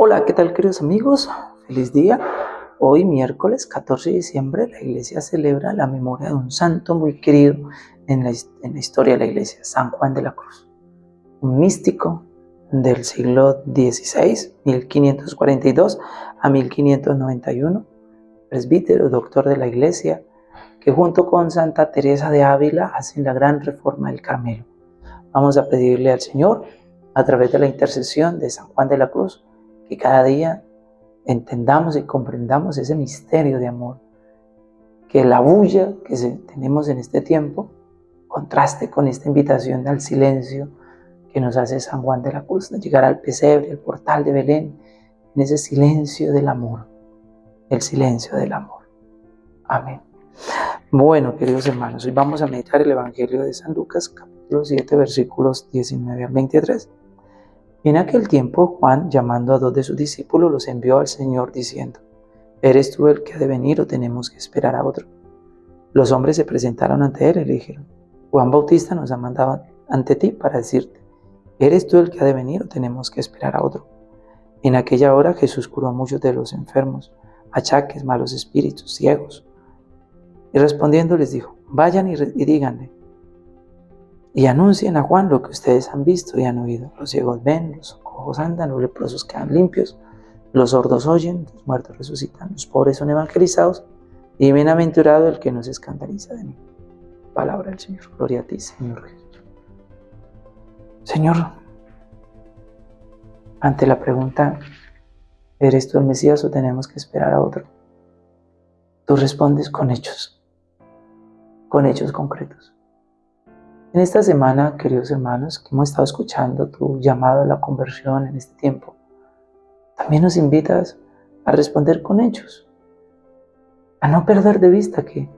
Hola, ¿qué tal queridos amigos? Feliz día. Hoy miércoles 14 de diciembre la iglesia celebra la memoria de un santo muy querido en la, historia de la iglesia, San Juan de la Cruz. Un místico del siglo XVI, 1542 a 1591, presbítero, doctor de la iglesia, que junto con Santa Teresa de Ávila hacen la gran reforma del Carmelo. Vamos a pedirle al Señor, a través de la intercesión de San Juan de la Cruz, que cada día entendamos y comprendamos ese misterio de amor, que la bulla que tenemos en este tiempo contraste con esta invitación al silencio que nos hace San Juan de la Cruz, llegar al pesebre, al portal de Belén, en ese silencio del amor, el silencio del amor. Amén. Bueno, queridos hermanos, hoy vamos a meditar el Evangelio de San Lucas, capítulo 7, versículos 19 al 23. En aquel tiempo Juan, llamando a dos de sus discípulos, los envió al Señor diciendo, ¿Eres tú el que ha de venir o tenemos que esperar a otro? Los hombres se presentaron ante él y le dijeron, Juan Bautista nos ha mandado ante ti para decirte, ¿eres tú el que ha de venir o tenemos que esperar a otro? En aquella hora Jesús curó a muchos de los enfermos, achaques, malos espíritus, ciegos. Y respondiendo les dijo, vayan y, y díganle, y anuncien a Juan lo que ustedes han visto y han oído. Los ciegos ven, los cojos andan, los leprosos quedan limpios, los sordos oyen, los muertos resucitan, los pobres son evangelizados y bienaventurado el que no se escandaliza de mí. Palabra del Señor. Gloria a ti, Señor Jesús. Señor, ante la pregunta, ¿eres tú el Mesías o tenemos que esperar a otro? Tú respondes con hechos, con hechos concretos. En esta semana, queridos hermanos, que hemos estado escuchando tu llamado a la conversión en este tiempo, también nos invitas a responder con hechos, a no perder de vista que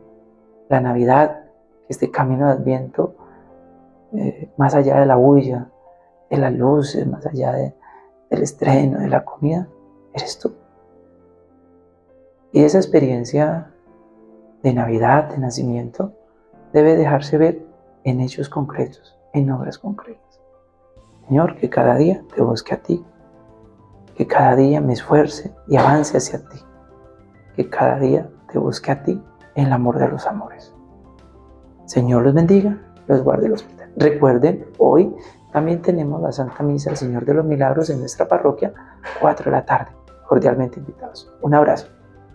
la Navidad, este camino de Adviento, eh, más allá de la bulla, de las luces, más allá del estreno, de la comida, eres tú. Y esa experiencia de Navidad, de nacimiento, debe dejarse ver en hechos concretos, en obras concretas. Señor, que cada día te busque a ti, que cada día me esfuerce y avance hacia ti, que cada día te busque a ti en el amor de los amores. Señor los bendiga, los guarde los. Recuerden, hoy también tenemos la Santa Misa del Señor de los Milagros en nuestra parroquia, 4 de la tarde. Cordialmente invitados. Un abrazo.